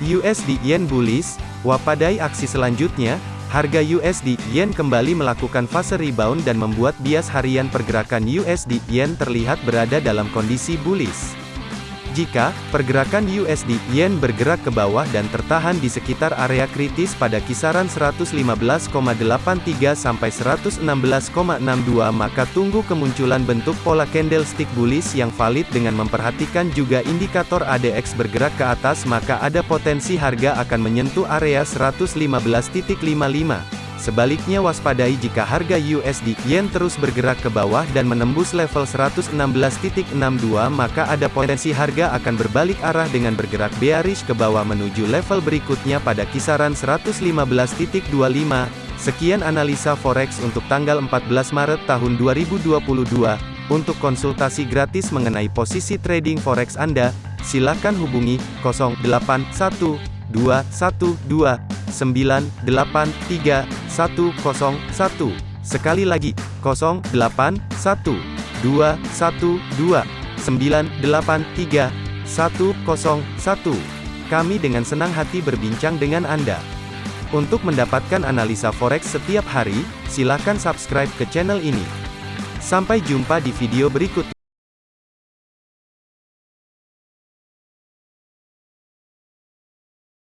USD Yen bullish, wapadai aksi selanjutnya, harga USD Yen kembali melakukan fase rebound dan membuat bias harian pergerakan USD Yen terlihat berada dalam kondisi bullish. Jika pergerakan USD Yen bergerak ke bawah dan tertahan di sekitar area kritis pada kisaran 115,83 sampai 116,62 maka tunggu kemunculan bentuk pola candlestick bullish yang valid dengan memperhatikan juga indikator ADX bergerak ke atas maka ada potensi harga akan menyentuh area 115.55. Sebaliknya waspadai jika harga USD Yen terus bergerak ke bawah dan menembus level 116.62 maka ada potensi harga akan berbalik arah dengan bergerak bearish ke bawah menuju level berikutnya pada kisaran 115.25. Sekian analisa forex untuk tanggal 14 Maret tahun 2022. Untuk konsultasi gratis mengenai posisi trading forex Anda, silakan hubungi 081212 983 101. Sekali lagi, 081 212 983 101. Kami dengan senang hati berbincang dengan Anda. Untuk mendapatkan analisa forex setiap hari, silakan subscribe ke channel ini. Sampai jumpa di video berikutnya.